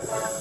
Peace.